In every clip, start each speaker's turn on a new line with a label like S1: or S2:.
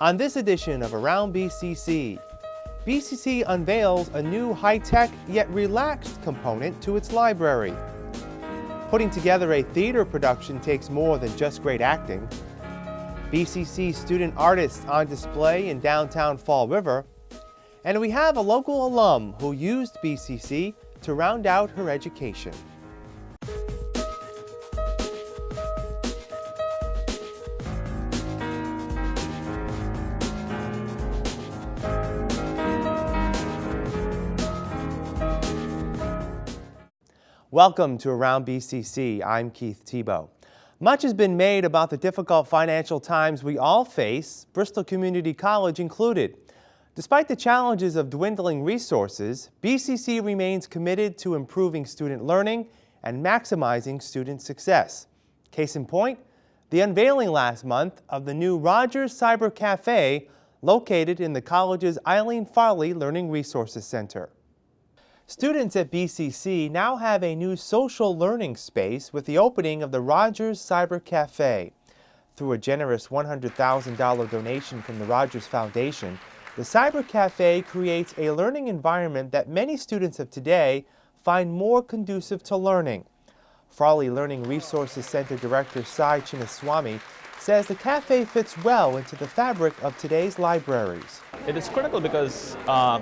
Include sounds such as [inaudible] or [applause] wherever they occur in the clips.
S1: On this edition of Around BCC, BCC unveils a new high-tech yet relaxed component to its library. Putting together a theater production takes more than just great acting. BCC student artists on display in downtown Fall River, and we have a local alum who used BCC to round out her education. Welcome to Around BCC. I'm Keith Tebow. Much has been made about the difficult financial times we all face, Bristol Community College included. Despite the challenges of dwindling resources, BCC remains committed to improving student learning and maximizing student success. Case in point, the unveiling last month of the new Rogers Cyber Cafe located in the college's Eileen Farley Learning Resources Center. Students at BCC now have a new social learning space with the opening of the Rogers Cyber Cafe. Through a generous $100,000 donation from the Rogers Foundation, the Cyber Cafe creates a learning environment that many students of today find more conducive to learning. Farley Learning Resources Center Director Sai Chinnaswamy says the cafe fits well into the fabric of today's libraries.
S2: It is critical because uh,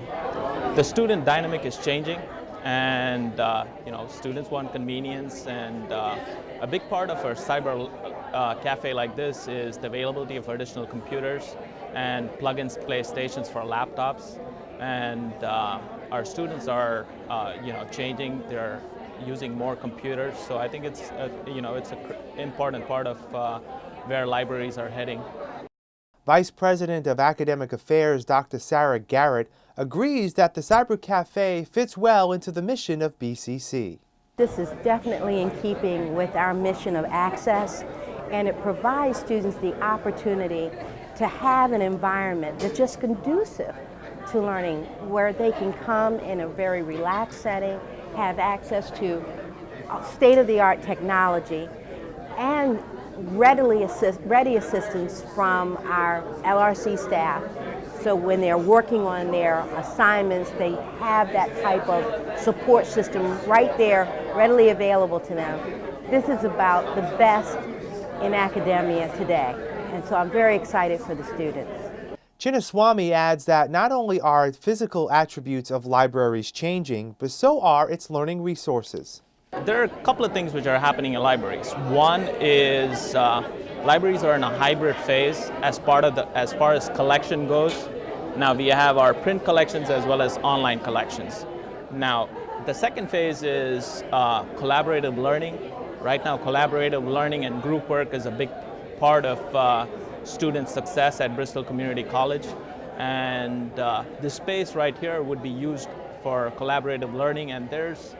S2: the student dynamic is changing and uh, you know students want convenience and uh, a big part of our cyber uh, cafe like this is the availability of additional computers and plug-in play stations for laptops and uh, our students are uh, you know changing they're using more computers so I think it's a, you know it's an important part of uh, where libraries are heading.
S1: Vice President of Academic Affairs Dr. Sarah Garrett agrees that the Cyber Cafe fits well into the mission of BCC.
S3: This is definitely in keeping with our mission of access and it provides students the opportunity to have an environment that's just conducive to learning where they can come in a very relaxed setting, have access to state-of-the-art technology and readily assist, ready assistance from our LRC staff so when they're working on their assignments, they have that type of support system right there, readily available to them. This is about the best in academia today. And so I'm very excited for the students.
S1: Chinnaswamy adds that not only are physical attributes of libraries changing, but so are its learning resources.
S2: There are a couple of things which are happening in libraries. One is uh, libraries are in a hybrid phase as part of the as far as collection goes. Now we have our print collections as well as online collections. Now the second phase is uh, collaborative learning. Right now collaborative learning and group work is a big part of uh, student success at Bristol Community College. And uh, this space right here would be used for collaborative learning and there's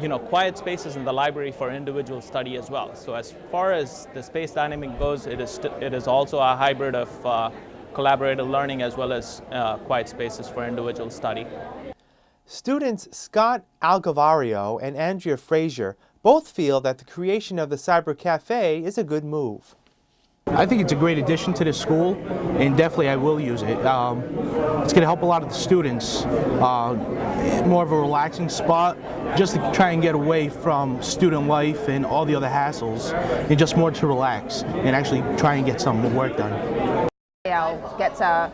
S2: you know, quiet spaces in the library for individual study as well. So as far as the space dynamic goes, it is, it is also a hybrid of uh, collaborative learning as well as uh, quiet spaces for individual study.
S1: Students Scott Algavario and Andrea Frazier both feel that the creation of the Cyber Cafe is a good move.
S4: I think it's a great addition to the school, and definitely I will use it. Um, it's going to help a lot of the students. Uh, more of a relaxing spot, just to try and get away from student life and all the other hassles, and just more to relax and actually try and get some work done.
S5: I'll get to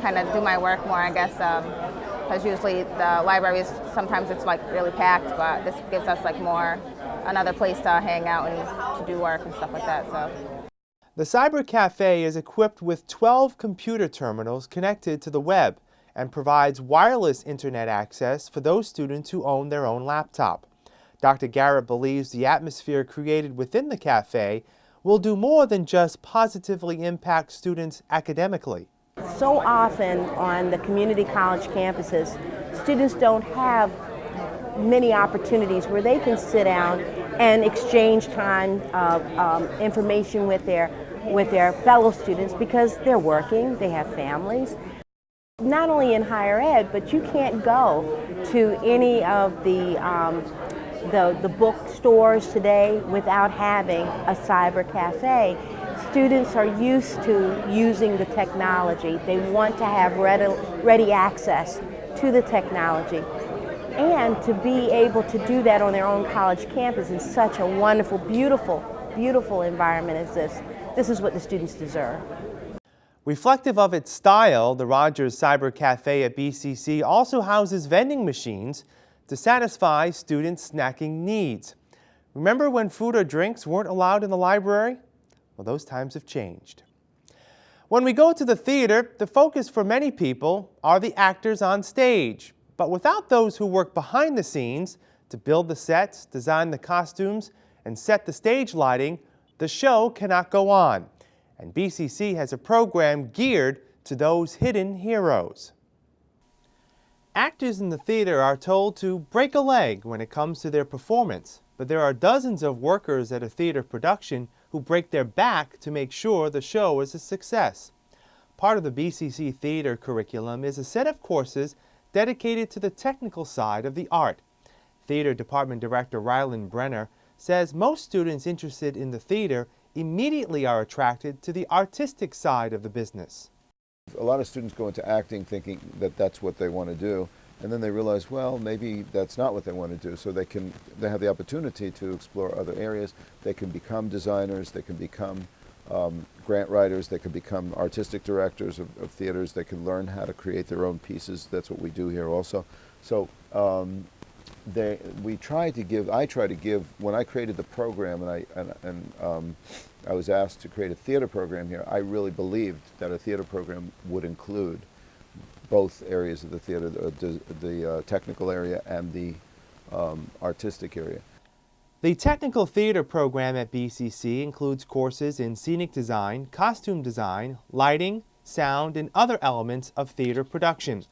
S5: kind of do my work more, I guess, because um, usually the libraries, sometimes it's like really packed, but this gives us like more, another place to hang out and to do work and stuff like that. So.
S1: The Cyber Cafe is equipped with 12 computer terminals connected to the web and provides wireless internet access for those students who own their own laptop. Dr. Garrett believes the atmosphere created within the cafe will do more than just positively impact students academically.
S3: So often on the community college campuses, students don't have many opportunities where they can sit down and exchange time of um, information with their, with their fellow students because they're working, they have families. Not only in higher ed, but you can't go to any of the um, the, the bookstores today without having a cyber cafe. students are used to using the technology. They want to have ready, ready access to the technology. And to be able to do that on their own college campus in such a wonderful, beautiful, beautiful environment as this, this is what the students deserve.
S1: Reflective of its style, the Rogers Cyber Cafe at BCC also houses vending machines to satisfy students' snacking needs. Remember when food or drinks weren't allowed in the library? Well, those times have changed. When we go to the theater, the focus for many people are the actors on stage. But without those who work behind the scenes to build the sets, design the costumes, and set the stage lighting, the show cannot go on. And BCC has a program geared to those hidden heroes. Actors in the theater are told to break a leg when it comes to their performance, but there are dozens of workers at a theater production who break their back to make sure the show is a success. Part of the BCC theater curriculum is a set of courses dedicated to the technical side of the art. Theater Department Director Ryland Brenner says most students interested in the theater immediately are attracted to the artistic side of the business.
S6: A lot of students go into acting thinking that that's what they want to do, and then they realize, well, maybe that's not what they want to do. So they can, they have the opportunity to explore other areas. They can become designers. They can become um, grant writers. They can become artistic directors of, of, theaters. They can learn how to create their own pieces. That's what we do here also. So um, they, we try to give, I try to give, when I created the program and, I, and, and um, I was asked to create a theater program here, I really believed that a theater program would include both areas of the theater, the, the uh, technical area and the um, artistic area.
S1: The technical theater program at BCC includes courses in scenic design, costume design, lighting, sound, and other elements of theater production.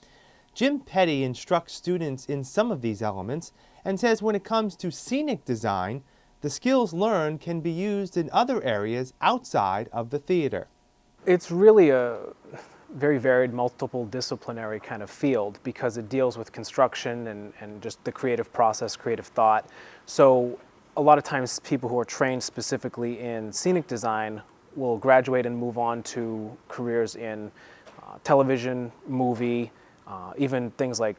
S1: Jim Petty instructs students in some of these elements and says when it comes to scenic design, the skills learned can be used in other areas outside of the theater.
S7: It's really a very varied, multiple disciplinary kind of field because it deals with construction and, and just the creative process, creative thought. So a lot of times people who are trained specifically in scenic design will graduate and move on to careers in uh, television, movie, uh, even things like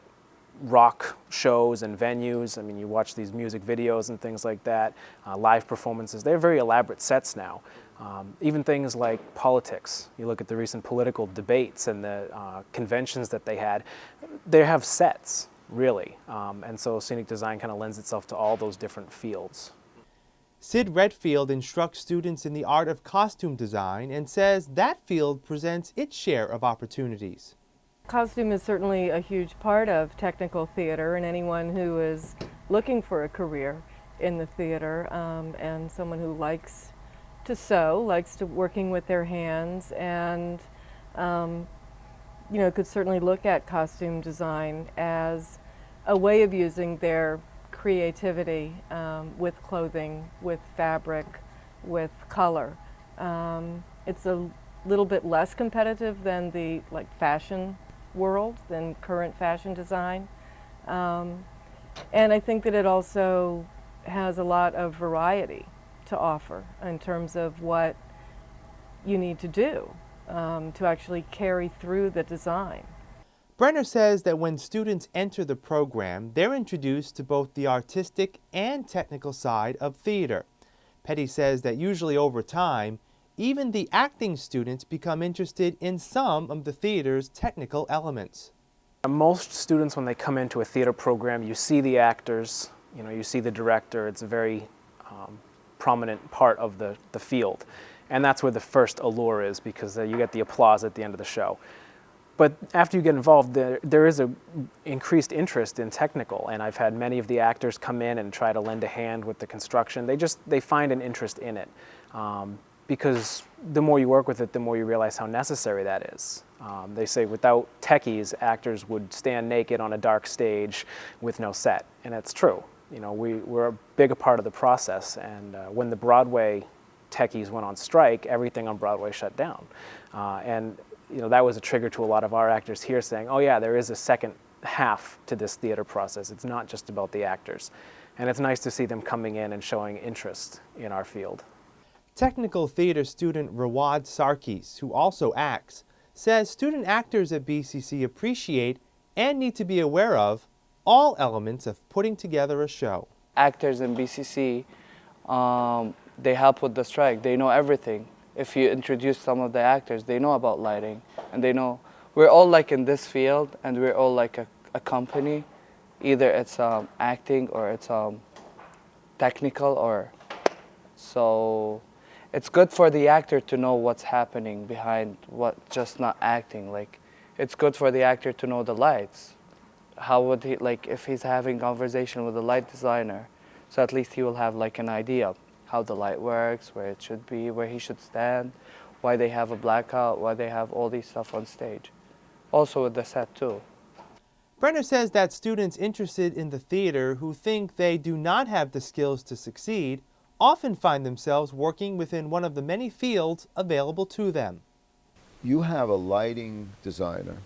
S7: rock shows and venues. I mean, you watch these music videos and things like that, uh, live performances. They're very elaborate sets now. Um, even things like politics. You look at the recent political debates and the uh, conventions that they had, they have sets, really. Um, and so scenic design kind of lends itself to all those different fields.
S1: Sid Redfield instructs students in the art of costume design and says that field presents its share of opportunities.
S8: Costume is certainly a huge part of technical theater and anyone who is looking for a career in the theater um, and someone who likes to sew, likes to working with their hands and um, you know could certainly look at costume design as a way of using their creativity um, with clothing, with fabric, with color. Um, it's a little bit less competitive than the like fashion world than current fashion design. Um, and I think that it also has a lot of variety to offer in terms of what you need to do um, to actually carry through the design.
S1: Brenner says that when students enter the program, they're introduced to both the artistic and technical side of theater. Petty says that usually over time, even the acting students become interested in some of the theater's technical elements.
S7: Most students, when they come into a theater program, you see the actors, you know, you see the director. It's a very um, prominent part of the, the field. And that's where the first allure is because uh, you get the applause at the end of the show. But after you get involved, there, there is an increased interest in technical, and I've had many of the actors come in and try to lend a hand with the construction. They just, they find an interest in it. Um, because the more you work with it, the more you realize how necessary that is. Um, they say without techies, actors would stand naked on a dark stage with no set, and that's true. You know, we, we're a big part of the process, and uh, when the Broadway techies went on strike, everything on Broadway shut down. Uh, and you know, that was a trigger to a lot of our actors here saying, oh yeah, there is a second half to this theater process. It's not just about the actors. And it's nice to see them coming in and showing interest in our field.
S1: Technical theater student Rawad Sarkis, who also acts, says student actors at BCC appreciate and need to be aware of all elements of putting together a show.
S9: Actors in BCC, um, they help with the strike. They know everything. If you introduce some of the actors, they know about lighting and they know we're all like in this field and we're all like a, a company. Either it's um, acting or it's um, technical or so it's good for the actor to know what's happening behind what just not acting like it's good for the actor to know the lights how would he like if he's having conversation with a light designer so at least he will have like an idea how the light works where it should be where he should stand why they have a blackout why they have all these stuff on stage also with the set too
S1: Brenner says that students interested in the theater who think they do not have the skills to succeed often find themselves working within one of the many fields available to them.
S6: You have a lighting designer.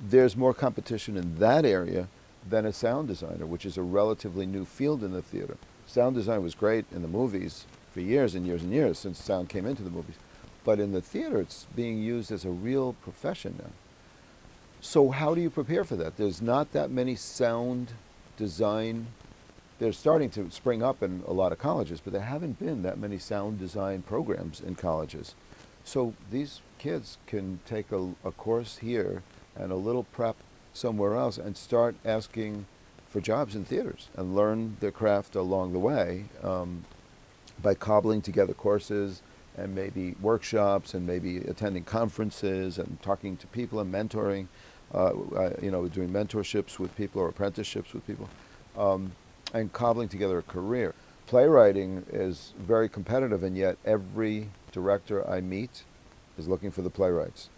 S6: There's more competition in that area than a sound designer, which is a relatively new field in the theater. Sound design was great in the movies for years and years and years since sound came into the movies. But in the theater, it's being used as a real profession now. So how do you prepare for that? There's not that many sound design they're starting to spring up in a lot of colleges, but there haven't been that many sound design programs in colleges. So these kids can take a, a course here and a little prep somewhere else and start asking for jobs in theaters and learn their craft along the way um, by cobbling together courses and maybe workshops and maybe attending conferences and talking to people and mentoring, uh, uh, you know, doing mentorships with people or apprenticeships with people. Um, and cobbling together a career. Playwriting is very competitive, and yet every director I meet is looking for the playwrights.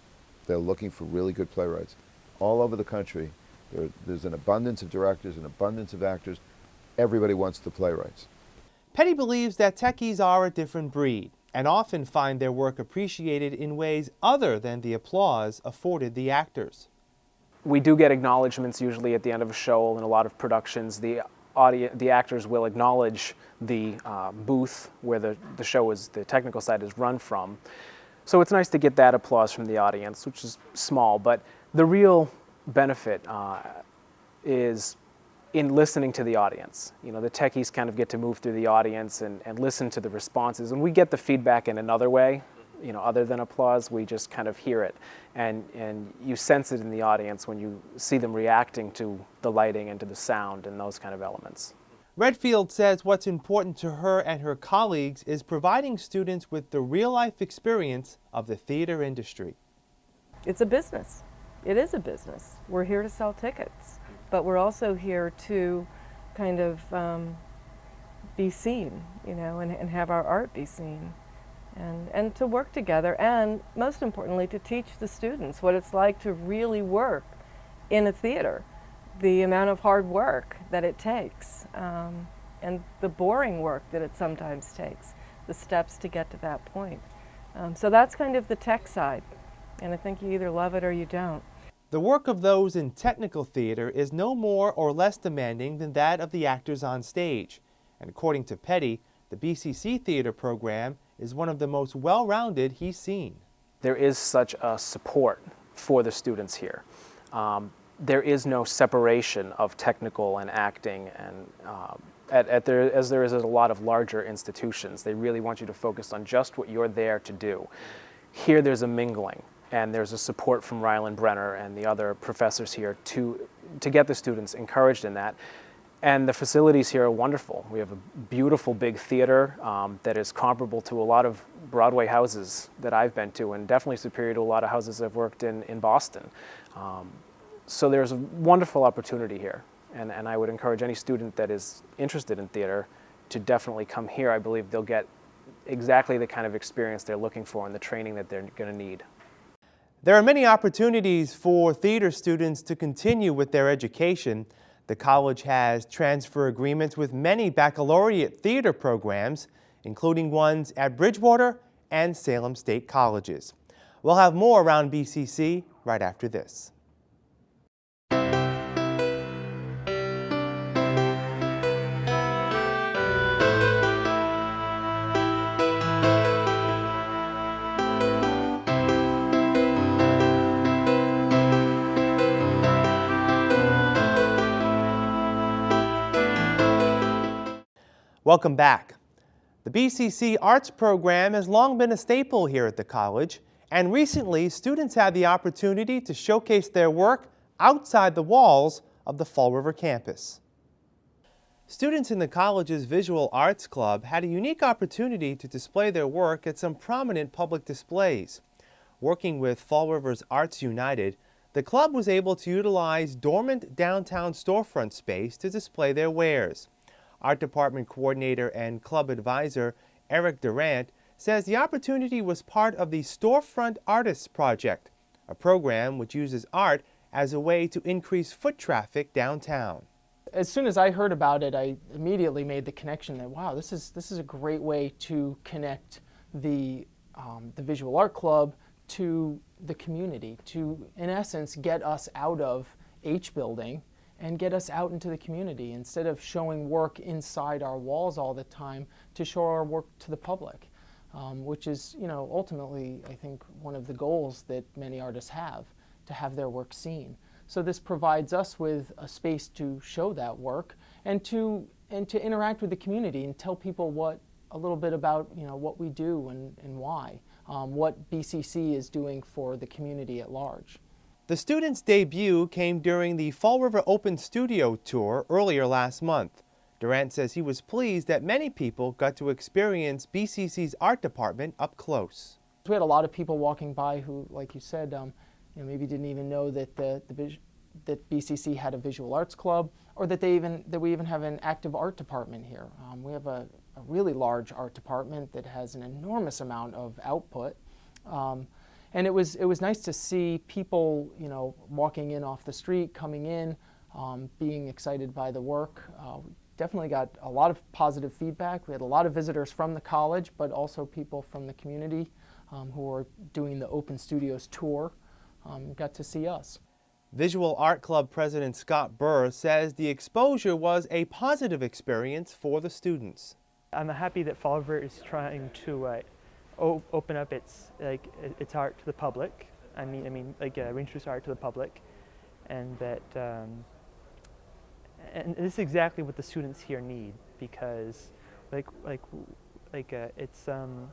S6: They're looking for really good playwrights. All over the country, there, there's an abundance of directors, an abundance of actors. Everybody wants the playwrights.
S1: Petty believes that techies are a different breed and often find their work appreciated in ways other than the applause afforded the actors.
S7: We do get acknowledgments usually at the end of a show in a lot of productions. The audience, the actors will acknowledge the uh, booth where the, the show is, the technical side is run from. So it's nice to get that applause from the audience, which is small, but the real benefit uh, is in listening to the audience. You know, the techies kind of get to move through the audience and, and listen to the responses, and we get the feedback in another way you know, other than applause, we just kind of hear it. And, and you sense it in the audience when you see them reacting to the lighting and to the sound and those kind of elements.
S1: Redfield says what's important to her and her colleagues is providing students with the real-life experience of the theater industry.
S8: It's a business. It is a business. We're here to sell tickets, but we're also here to kind of um, be seen, you know, and, and have our art be seen and, and to work together and most importantly to teach the students what it's like to really work in a theater, the amount of hard work that it takes um, and the boring work that it sometimes takes, the steps to get to that point. Um, so that's kind of the tech side and I think you either love it or you don't.
S1: The work of those in technical theater is no more or less demanding than that of the actors on stage. And according to Petty, the BCC theater program is one of the most well-rounded he's seen.
S7: There is such a support for the students here. Um, there is no separation of technical and acting and um, at, at there, as there is at a lot of larger institutions. They really want you to focus on just what you're there to do. Here there's a mingling and there's a support from Ryland Brenner and the other professors here to, to get the students encouraged in that. And the facilities here are wonderful. We have a beautiful big theater um, that is comparable to a lot of Broadway houses that I've been to and definitely superior to a lot of houses I've worked in in Boston. Um, so there's a wonderful opportunity here. And, and I would encourage any student that is interested in theater to definitely come here. I believe they'll get exactly the kind of experience they're looking for and the training that they're going to need.
S1: There are many opportunities for theater students to continue with their education. The college has transfer agreements with many baccalaureate theater programs, including ones at Bridgewater and Salem State Colleges. We'll have more around BCC right after this. Welcome back. The BCC Arts program has long been a staple here at the college, and recently students had the opportunity to showcase their work outside the walls of the Fall River campus. Students in the college's Visual Arts Club had a unique opportunity to display their work at some prominent public displays. Working with Fall River's Arts United, the club was able to utilize dormant downtown storefront space to display their wares. Art Department Coordinator and Club Advisor Eric Durant says the opportunity was part of the Storefront Artists Project, a program which uses art as a way to increase foot traffic downtown.
S10: As soon as I heard about it, I immediately made the connection that wow, this is this is a great way to connect the um, the visual art club to the community to, in essence, get us out of H building and get us out into the community instead of showing work inside our walls all the time to show our work to the public, um, which is, you know, ultimately, I think, one of the goals that many artists have, to have their work seen. So this provides us with a space to show that work and to, and to interact with the community and tell people what, a little bit about you know, what we do and, and why, um, what BCC is doing for the community at large.
S1: The student's debut came during the Fall River Open Studio Tour earlier last month. Durant says he was pleased that many people got to experience BCC's art department up close.
S10: We had a lot of people walking by who, like you said, um, you know, maybe didn't even know that the, the that BCC had a visual arts club, or that they even that we even have an active art department here. Um, we have a, a, really large art department that has an enormous amount of output, um, and it was it was nice to see people, you know, walking in off the street, coming in, um, being excited by the work. Uh, we definitely got a lot of positive feedback. We had a lot of visitors from the college, but also people from the community um, who are doing the Open Studios tour um, got to see us.
S1: Visual Art Club President Scott Burr says the exposure was a positive experience for the students.
S11: I'm happy that Fall River is trying to uh, open up its like its art to the public. I mean, I mean, like uh, reintroduce art to the public, and that um, and this is exactly what the students here need because, like, like, like uh, it's um,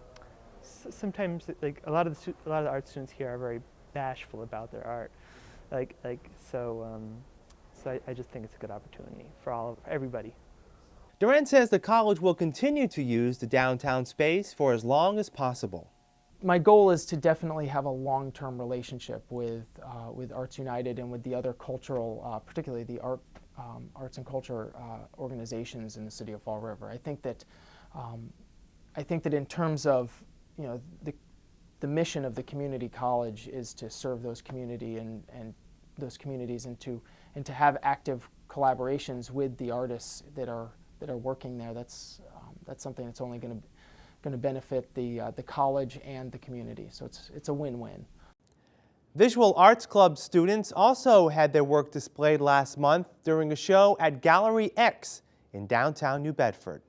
S11: sometimes like a lot of the a lot of the art students here are very bashful about their art. Like, like so, um, so I, I just think it's a good opportunity for all of everybody.
S1: Durant says the college will continue to use the downtown space for as long as possible.
S10: My goal is to definitely have a long-term relationship with, uh, with Arts United and with the other cultural, uh, particularly the art, um, arts and culture uh, organizations in the city of Fall River. I think that, um, I think that in terms of, you know, the the mission of the community college is to serve those community and, and those communities and to, and to have active collaborations with the artists that are, that are working there. That's, um, that's something that's only going to going to benefit the, uh, the college and the community. So it's, it's a win-win.
S1: Visual Arts Club students also had their work displayed last month during a show at Gallery X in downtown New Bedford.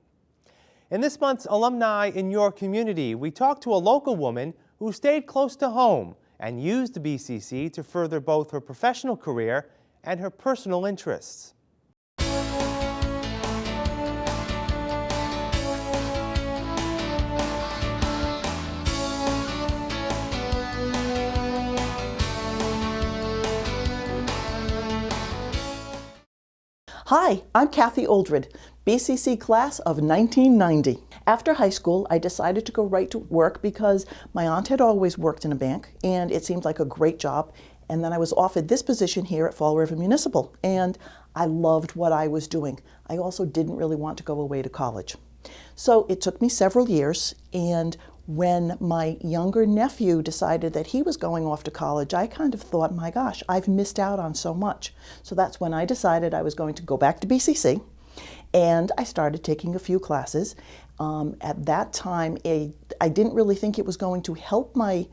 S1: In this month's Alumni in Your Community, we talked to a local woman who stayed close to home and used the BCC to further both her professional career and her personal interests.
S12: Hi, I'm Kathy Oldred, BCC class of 1990. After high school, I decided to go right to work because my aunt had always worked in a bank and it seemed like a great job. And then I was offered this position here at Fall River Municipal and I loved what I was doing. I also didn't really want to go away to college. So it took me several years and when my younger nephew decided that he was going off to college, I kind of thought, my gosh, I've missed out on so much. So that's when I decided I was going to go back to BCC and I started taking a few classes. Um, at that time, a, I didn't really think it was going to help my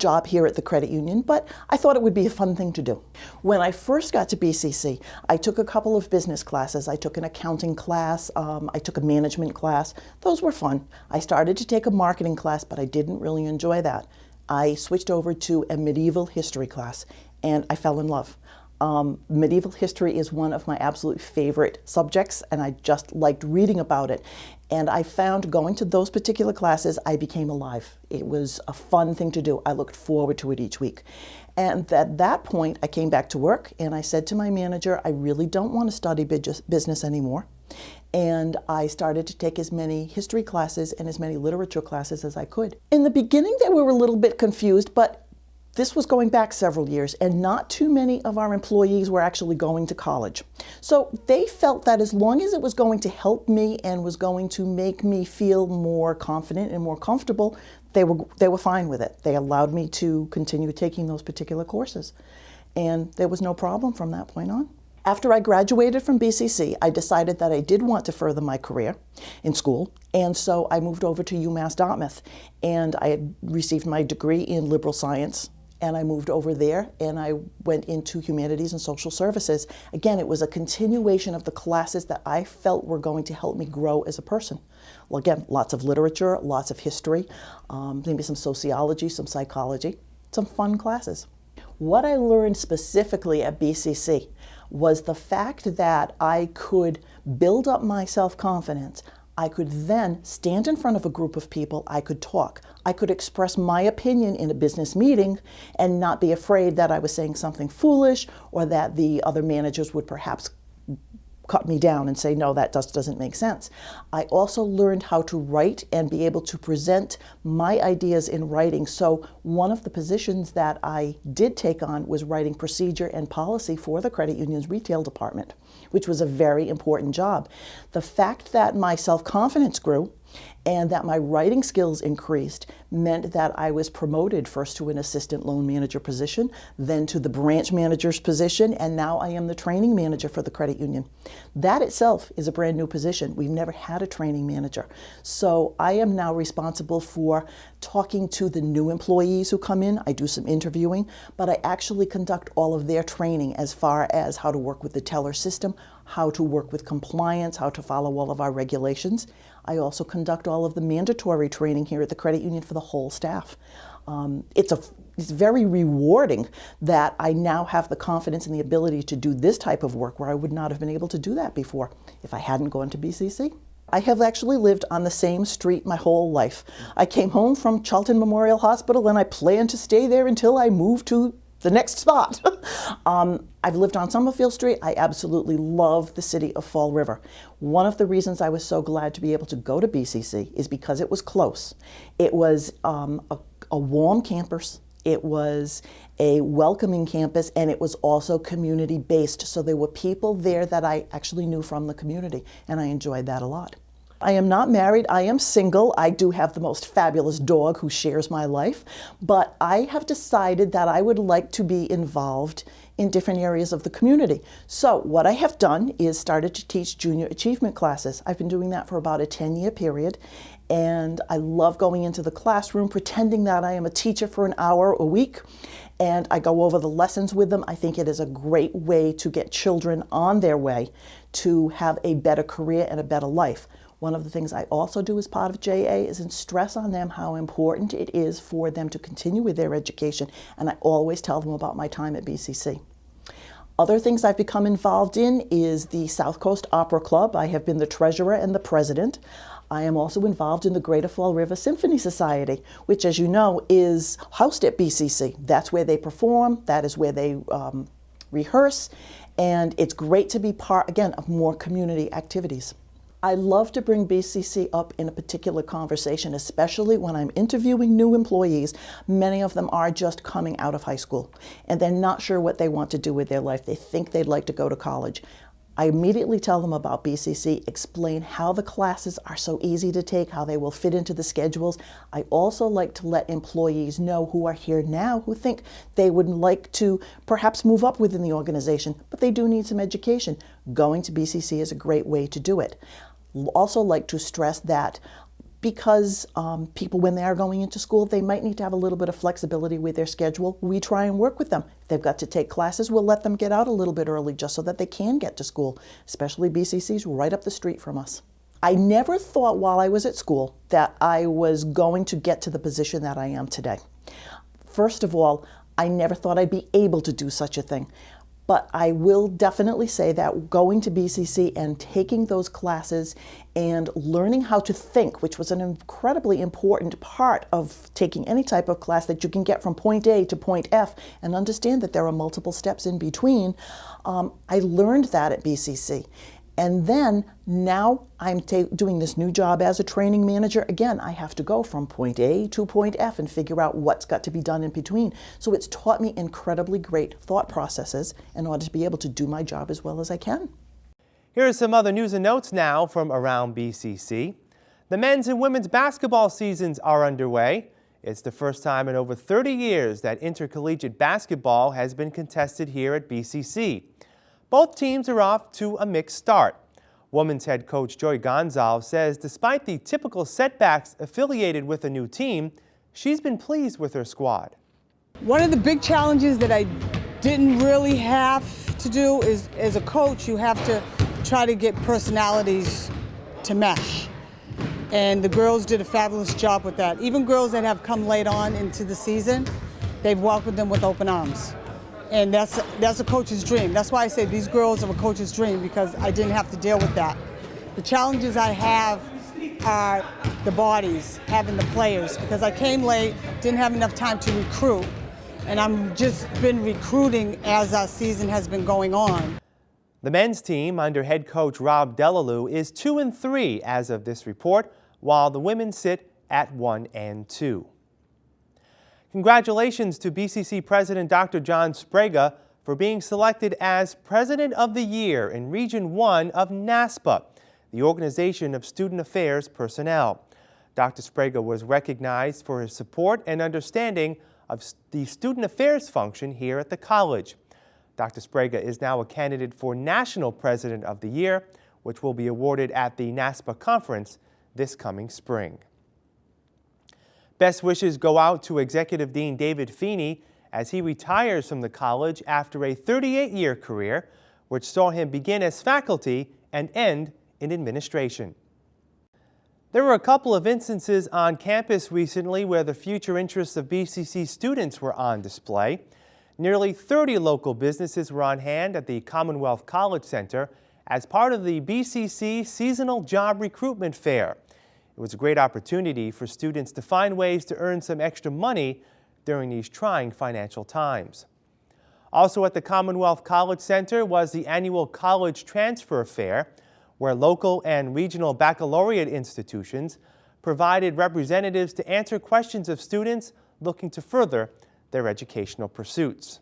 S12: job here at the credit union, but I thought it would be a fun thing to do. When I first got to BCC, I took a couple of business classes. I took an accounting class, um, I took a management class. Those were fun. I started to take a marketing class, but I didn't really enjoy that. I switched over to a medieval history class, and I fell in love. Um, medieval history is one of my absolute favorite subjects, and I just liked reading about it. And I found going to those particular classes, I became alive. It was a fun thing to do. I looked forward to it each week. And at that point, I came back to work and I said to my manager, I really don't want to study business anymore. And I started to take as many history classes and as many literature classes as I could. In the beginning, they were a little bit confused, but this was going back several years, and not too many of our employees were actually going to college. So they felt that as long as it was going to help me and was going to make me feel more confident and more comfortable, they were, they were fine with it. They allowed me to continue taking those particular courses. And there was no problem from that point on. After I graduated from BCC, I decided that I did want to further my career in school, and so I moved over to UMass Dartmouth, and I had received my degree in liberal science and I moved over there and I went into humanities and social services. Again, it was a continuation of the classes that I felt were going to help me grow as a person. Well, again, lots of literature, lots of history, um, maybe some sociology, some psychology, some fun classes. What I learned specifically at BCC was the fact that I could build up my self-confidence. I could then stand in front of a group of people, I could talk. I could express my opinion in a business meeting and not be afraid that I was saying something foolish or that the other managers would perhaps cut me down and say, no, that just doesn't make sense. I also learned how to write and be able to present my ideas in writing. So one of the positions that I did take on was writing procedure and policy for the credit union's retail department, which was a very important job. The fact that my self-confidence grew and that my writing skills increased meant that I was promoted first to an assistant loan manager position, then to the branch manager's position, and now I am the training manager for the credit union. That itself is a brand new position. We've never had a training manager. So I am now responsible for talking to the new employees who come in. I do some interviewing, but I actually conduct all of their training as far as how to work with the teller system, how to work with compliance, how to follow all of our regulations. I also conduct all of the mandatory training here at the credit union for the whole staff. Um, it's, a, it's very rewarding that I now have the confidence and the ability to do this type of work where I would not have been able to do that before if I hadn't gone to BCC. I have actually lived on the same street my whole life. I came home from Charlton Memorial Hospital and I plan to stay there until I move to the next spot. [laughs] um, I've lived on Summerfield Street. I absolutely love the city of Fall River. One of the reasons I was so glad to be able to go to BCC is because it was close. It was um, a, a warm campus. It was a welcoming campus and it was also community based. So there were people there that I actually knew from the community and I enjoyed that a lot. I am not married, I am single. I do have the most fabulous dog who shares my life, but I have decided that I would like to be involved in different areas of the community. So what I have done is started to teach junior achievement classes. I've been doing that for about a 10 year period and I love going into the classroom pretending that I am a teacher for an hour a week and I go over the lessons with them. I think it is a great way to get children on their way to have a better career and a better life. One of the things I also do as part of JA is stress on them how important it is for them to continue with their education, and I always tell them about my time at BCC. Other things I've become involved in is the South Coast Opera Club. I have been the treasurer and the president. I am also involved in the Greater Fall River Symphony Society, which, as you know, is housed at BCC. That's where they perform, that is where they um, rehearse, and it's great to be part, again, of more community activities. I love to bring BCC up in a particular conversation, especially when I'm interviewing new employees. Many of them are just coming out of high school and they're not sure what they want to do with their life. They think they'd like to go to college. I immediately tell them about BCC, explain how the classes are so easy to take, how they will fit into the schedules. I also like to let employees know who are here now who think they would like to perhaps move up within the organization, but they do need some education. Going to BCC is a great way to do it. Also like to stress that because um, people, when they are going into school, they might need to have a little bit of flexibility with their schedule. We try and work with them. If they've got to take classes, we'll let them get out a little bit early just so that they can get to school, especially BCC's right up the street from us. I never thought while I was at school that I was going to get to the position that I am today. First of all, I never thought I'd be able to do such a thing. But I will definitely say that going to BCC and taking those classes and learning how to think, which was an incredibly important part of taking any type of class that you can get from point A to point F and understand that there are multiple steps in between, um, I learned that at BCC. And then now I'm doing this new job as a training manager. Again, I have to go from point A to point F and figure out what's got to be done in between. So it's taught me incredibly great thought processes in order to be able to do my job as well as I can.
S1: Here are some other news and notes now from around BCC. The men's and women's basketball seasons are underway. It's the first time in over 30 years that intercollegiate basketball has been contested here at BCC. Both teams are off to a mixed start. Women's head coach Joy Gonzalez says despite the typical setbacks affiliated with a new team, she's been pleased with her squad.
S13: One of the big challenges that I didn't really have to do is, as a coach, you have to try to get personalities to mesh. And the girls did a fabulous job with that. Even girls that have come late on into the season, they've welcomed them with open arms. And that's, that's a coach's dream. That's why I say these girls are a coach's dream because I didn't have to deal with that. The challenges I have are the bodies, having the players, because I came late, didn't have enough time to recruit, and I'm just been recruiting as our season has been going on.
S1: The men's team under head coach Rob Delalue is 2 and 3 as of this report, while the women sit at 1 and 2. Congratulations to BCC President Dr. John Sbrega for being selected as President of the Year in Region 1 of NASPA, the Organization of Student Affairs Personnel. Dr. Sbrega was recognized for his support and understanding of the student affairs function here at the college. Dr. Sbrega is now a candidate for National President of the Year, which will be awarded at the NASPA conference this coming spring. Best wishes go out to Executive Dean David Feeney as he retires from the college after a 38-year career, which saw him begin as faculty and end in administration. There were a couple of instances on campus recently where the future interests of BCC students were on display. Nearly 30 local businesses were on hand at the Commonwealth College Center as part of the BCC Seasonal Job Recruitment Fair. It was a great opportunity for students to find ways to earn some extra money during these trying financial times. Also at the Commonwealth College Center was the annual College Transfer Fair, where local and regional baccalaureate institutions provided representatives to answer questions of students looking to further their educational pursuits.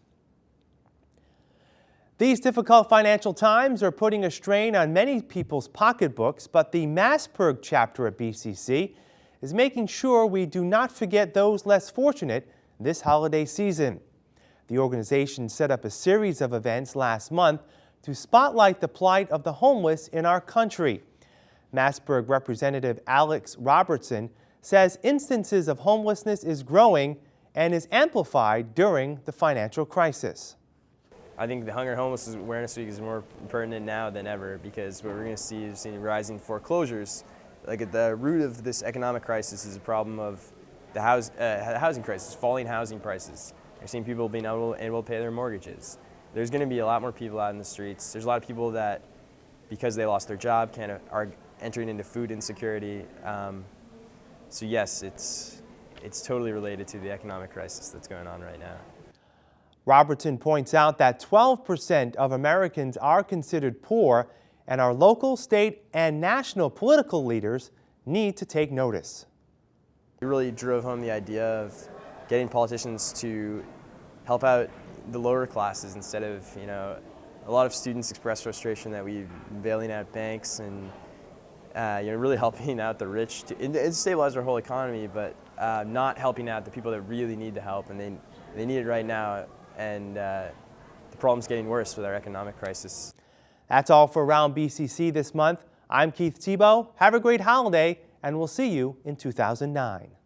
S1: These difficult financial times are putting a strain on many people's pocketbooks, but the MASSPIRG chapter at BCC is making sure we do not forget those less fortunate this holiday season. The organization set up a series of events last month to spotlight the plight of the homeless in our country. MASSPIRG Representative Alex Robertson says instances of homelessness is growing and is amplified during the financial crisis.
S14: I think the Hunger Homeless Awareness Week is more pertinent now than ever because what we're going to see is seeing rising foreclosures. Like at the root of this economic crisis is a problem of the house, uh, housing crisis, falling housing prices. We're seeing people being able, able to pay their mortgages. There's going to be a lot more people out in the streets. There's a lot of people that, because they lost their job, of are entering into food insecurity. Um, so yes, it's, it's totally related to the economic crisis that's going on right now.
S1: Robertson points out that 12% of Americans are considered poor and our local, state, and national political leaders need to take notice.
S14: It really drove home the idea of getting politicians to help out the lower classes instead of, you know, a lot of students express frustration that been bailing out banks and uh, you know, really [laughs] helping out the rich. To, it, it stabilized our whole economy, but uh, not helping out the people that really need the help, and they, they need it right now and uh, the problem's getting worse with our economic crisis.
S1: That's all for Round BCC this month. I'm Keith Tebow. Have a great holiday, and we'll see you in 2009.